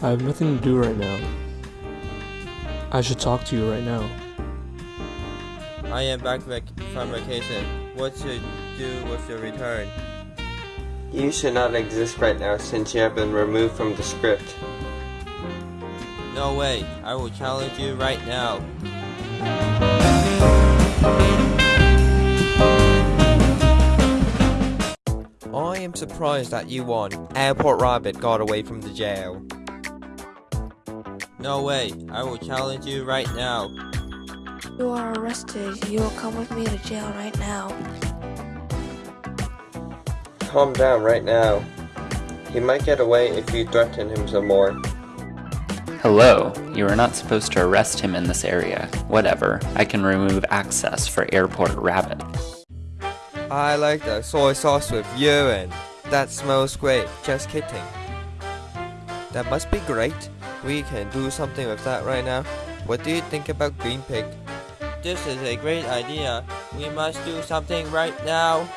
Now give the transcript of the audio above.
I have nothing to do right now. I should talk to you right now. I am back vac from vacation. What should do with your return? You should not exist right now since you have been removed from the script. No way. I will challenge you right now. I am surprised that you won. Airport Rabbit got away from the jail. No way. I will challenge you right now. You are arrested. You will come with me to jail right now. Calm down right now. He might get away if you threaten him some more. Hello, you are not supposed to arrest him in this area. Whatever, I can remove access for Airport Rabbit. I like the soy sauce with urine. That smells great. Just kidding. That must be great. We can do something with that right now. What do you think about Green Pig? This is a great idea. We must do something right now.